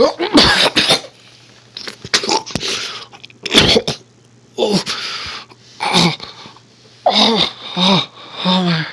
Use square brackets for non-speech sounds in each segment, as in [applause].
Oh, oh, oh, oh, oh my.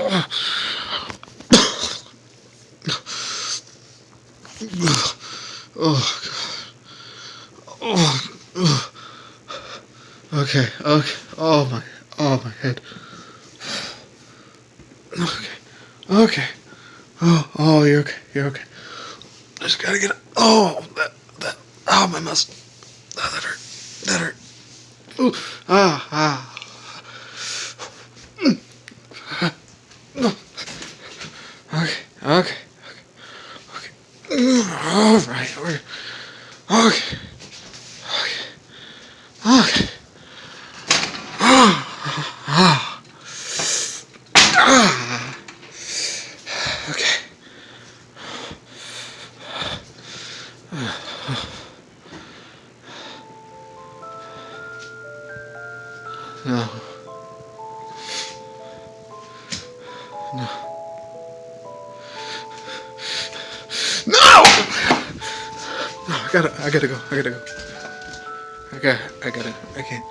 Oh, God. Oh, oh. Okay, okay. Oh my, oh my head. Okay, okay. Oh, oh, you're okay, you're okay. Just gotta get. Oh, that, that. Oh, my muscle. Oh, that hurt. That hurt. Ooh, ah, ah. No! No, I gotta, I gotta go, I gotta go. I gotta, I gotta, I can't.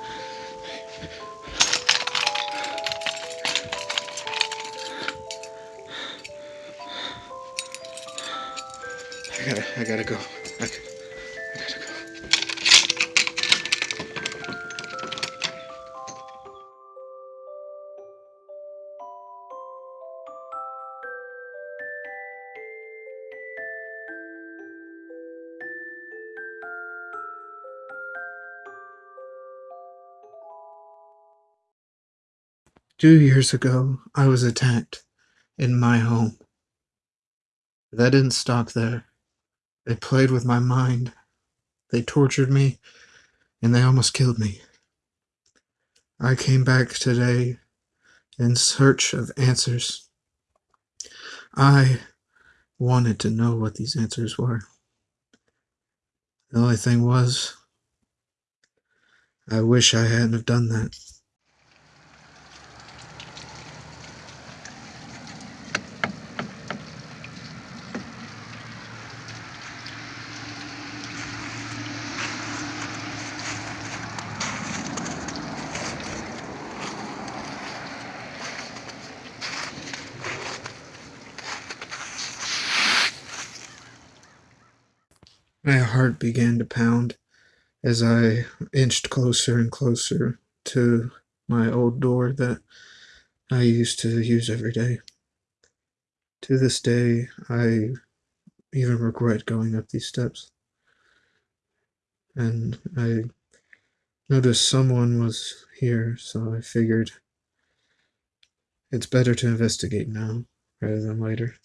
I gotta, I gotta go. I, Two years ago, I was attacked in my home. That didn't stop there. They played with my mind. They tortured me, and they almost killed me. I came back today in search of answers. I wanted to know what these answers were. The only thing was, I wish I hadn't have done that. My heart began to pound as I inched closer and closer to my old door that I used to use every day. To this day, I even regret going up these steps. And I noticed someone was here, so I figured it's better to investigate now rather than later.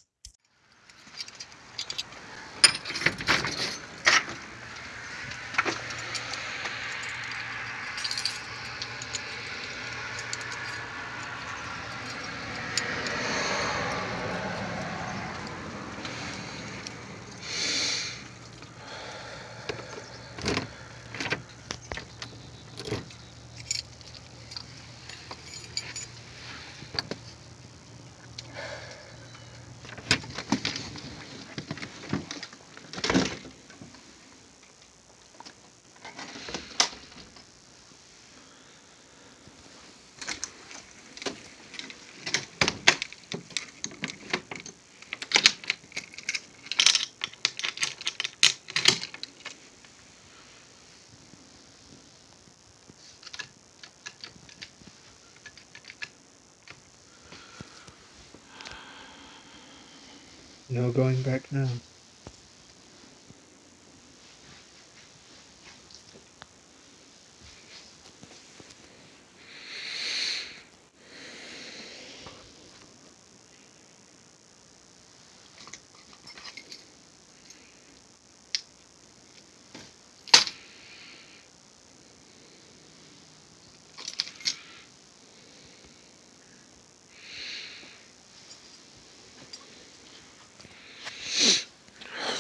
No going back now.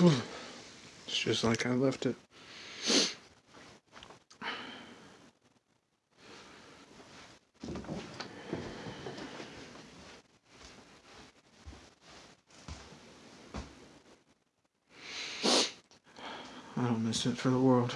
It's just like I left it. I don't miss it for the world.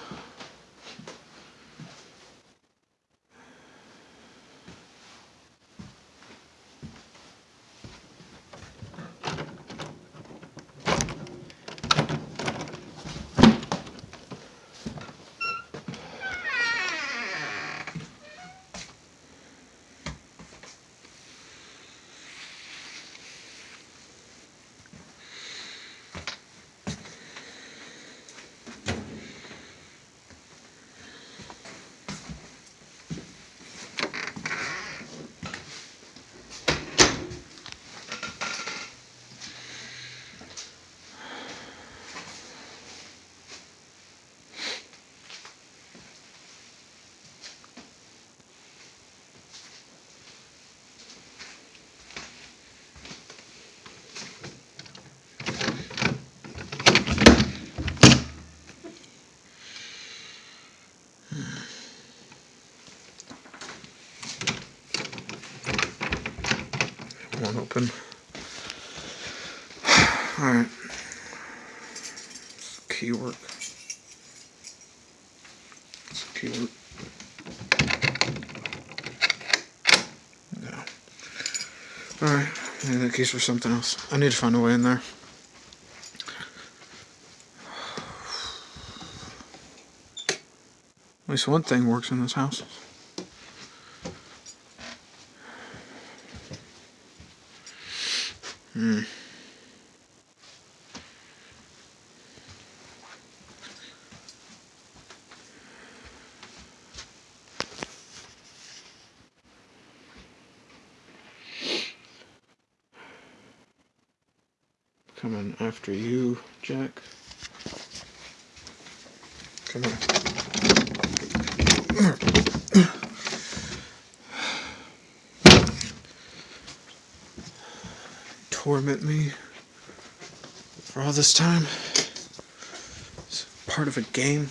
One open. [sighs] Alright. Key work. It's key work. No. Alright, maybe that key's for something else. I need to find a way in there. [sighs] At least one thing works in this house. After you, Jack. Come on. Torment me for all this time. It's part of a game.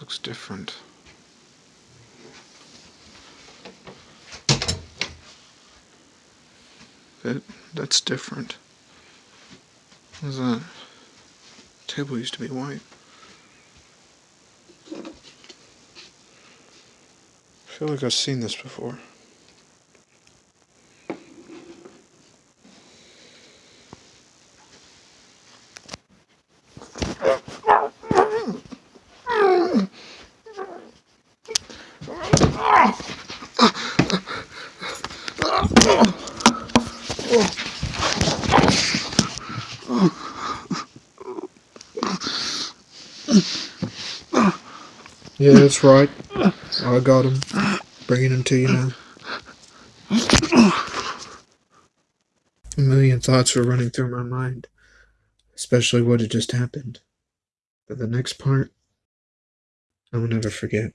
Looks different. That that's different. What's that? Table used to be white. I feel like I've seen this before. Yeah, that's right. I got him. Bringing him to you now. A million thoughts were running through my mind, especially what had just happened. But the next part, I will never forget.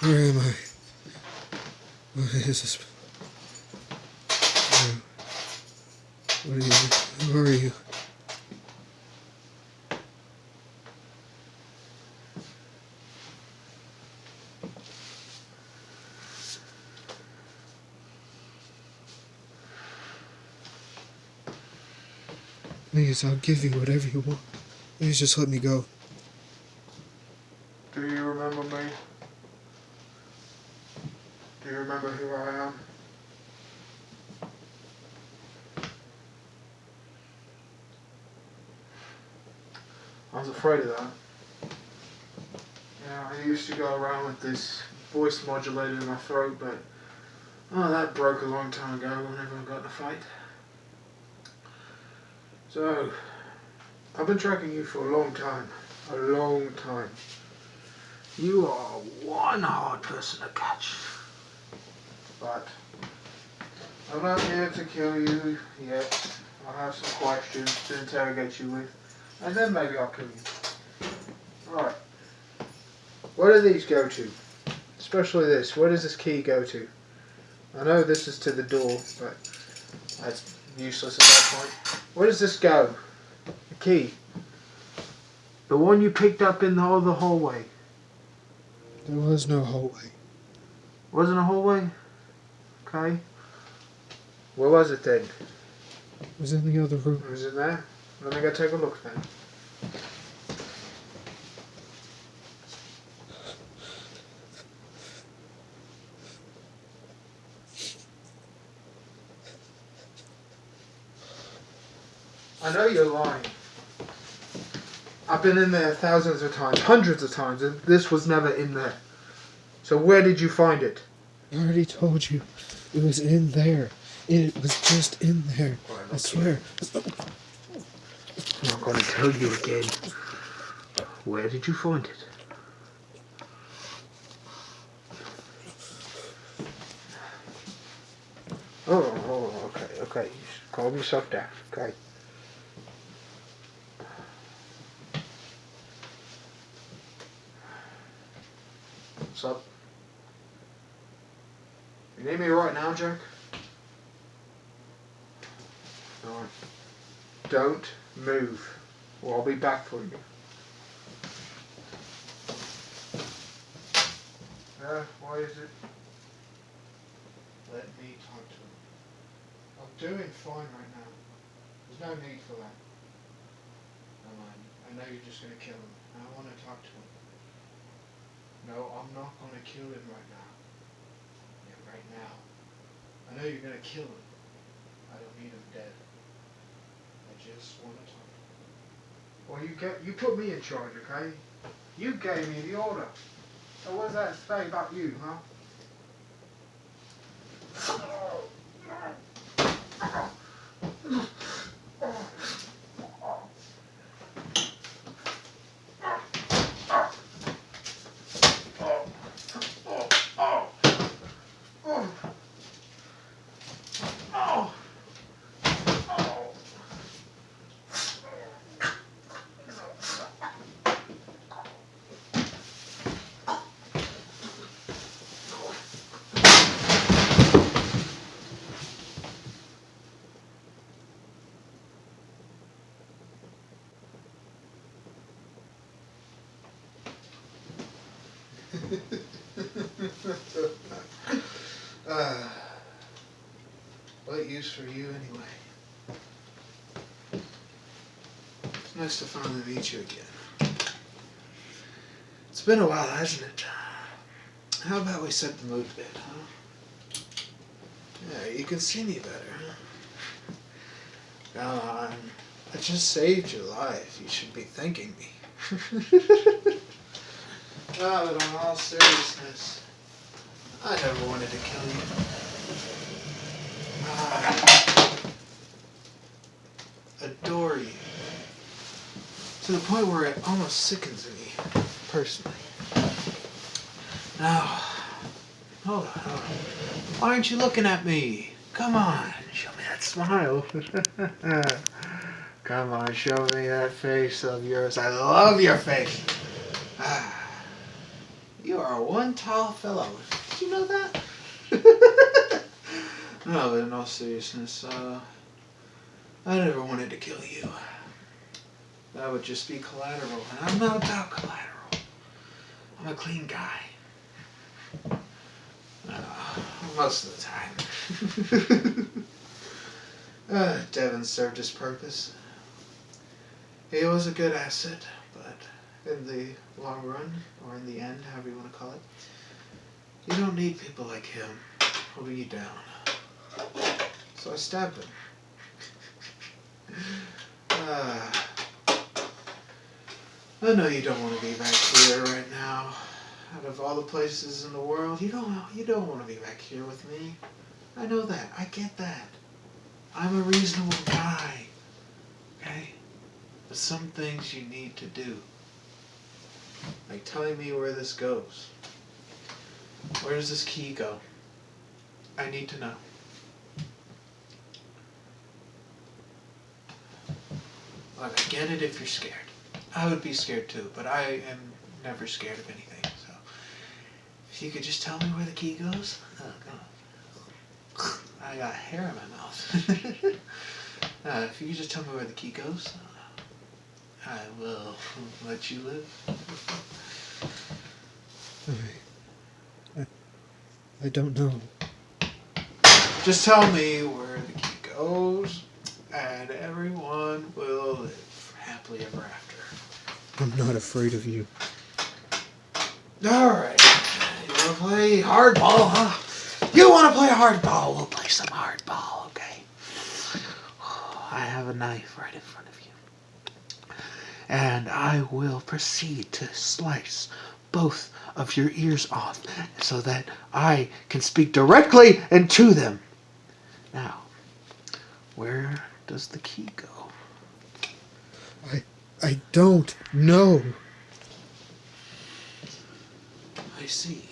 Where am I? What is this? What are you? Who are you? Please, I'll give you whatever you want. Please just let me go. Do you remember me? Do you remember who I am? I was afraid of that. Yeah, I used to go around with this voice modulator in my throat, but oh, that broke a long time ago whenever I got in a fight. So, I've been tracking you for a long time. A long time. You are one hard person to catch. But I'm not here to kill you yet. I have some questions to interrogate you with. And then maybe I'll kill you. Right. Where do these go to? Especially this. Where does this key go to? I know this is to the door, but that's useless at that point. Where does this go? The key. The one you picked up in the, the hallway. There was no hallway. Wasn't a hallway? Okay. Where was it then? It was in the other room. Was it there? Let me go take a look then. I know you're lying. I've been in there thousands of times, hundreds of times, and this was never in there. So where did you find it? I already told you. It was in there. It was just in there. I swear. I'm going to tell you again. Where did you find it? Oh, oh, okay, okay. Calm yourself down, okay? What's up? You need me right now, Jack? Alright. Don't move, or I'll be back for you. Uh, why is it? Let me talk to him. I'm doing fine right now. There's no need for that. Come on. I know you're just gonna kill him. I want to talk to him. No, I'm not gonna kill him right now. Yeah, right now. I know you're gonna kill him. I don't need him dead. Just want to talk. Well, you get you put me in charge, okay? You gave me the order. So what does that say about you, huh? Uh, [laughs] what use for you anyway? It's nice to finally meet you again. It's been a while, hasn't it? How about we set the mood a bit, huh? Yeah, you can see me better, huh? Come on. I just saved your life. You should be thanking me. [laughs] Ah, but in all seriousness, I never wanted to kill you. I adore you. To the point where it almost sickens me, personally. Now, hold on, hold on. Why aren't you looking at me? Come on, show me that smile. [laughs] Come on, show me that face of yours. I love your face. Ah. You are one tall fellow. Did you know that? [laughs] no, but in all seriousness, uh, I never wanted to kill you. That would just be collateral, and I'm not about collateral. I'm a clean guy. Uh, most of the time. [laughs] uh, Devon served his purpose. He was a good asset, but in the long run, or in the end, however you want to call it. You don't need people like him holding you down. So I stabbed him. uh, [laughs] I know you don't want to be back here right now. Out of all the places in the world, you don't you don't want to be back here with me. I know that. I get that. I'm a reasonable guy. Okay? But some things you need to do. Like telling me where this goes. Where does this key go? I need to know. Look, I get it if you're scared. I would be scared too, but I am never scared of anything, so. if you could just tell me where the key goes. Oh, God. I got hair in my mouth. [laughs] uh, if you could just tell me where the key goes, uh, I will let you live. I, don't know. Just tell me where the key goes, and everyone will live happily ever after. I'm not afraid of you. Alright. You wanna play hardball, huh? You wanna play hardball? We'll play some hardball, okay? [sighs] I have a knife right in front of you. And I will proceed to slice both of your ears off so that I can speak directly and to them. Now, where does the key go? I I don't know. I see.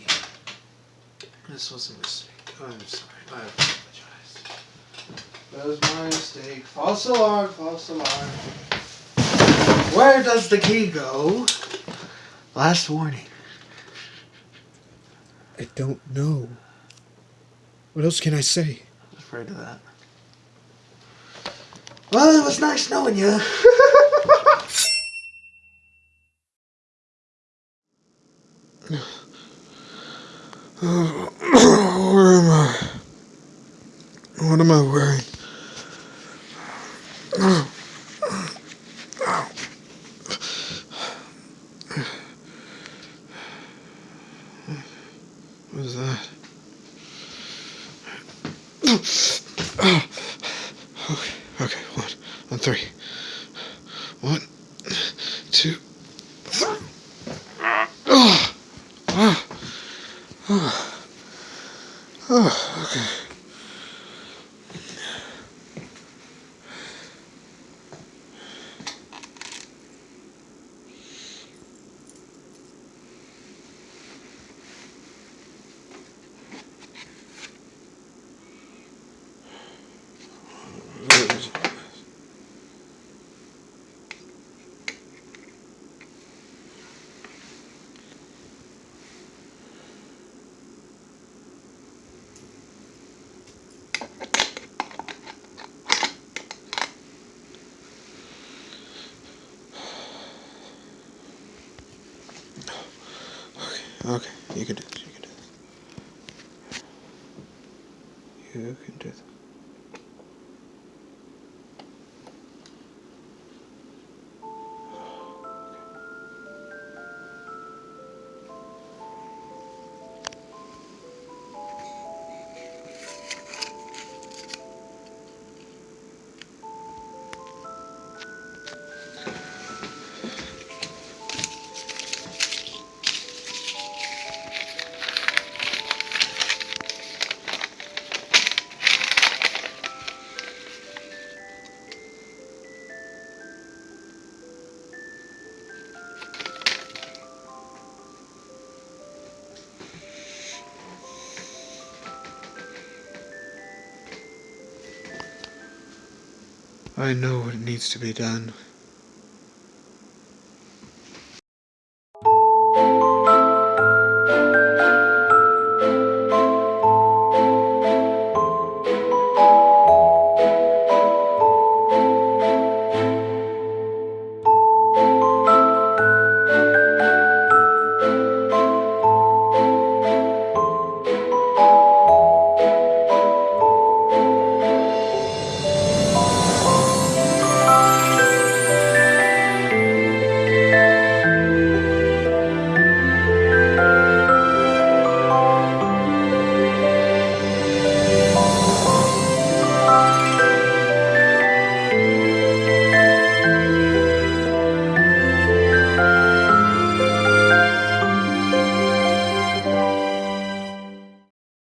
This was a mistake. Oh, I'm sorry. I apologize. That was my mistake. False alarm, false alarm. Where does the key go? Last warning. I don't know. What else can I say? I was afraid of that. Well, it was nice knowing you. [laughs] Where am I? What am I wearing? What is that? Okay, okay, one, on three. One, two. Oh, oh, oh, oh, okay. Okay, okay, you can do this. You can do this. You can do this. I know what needs to be done.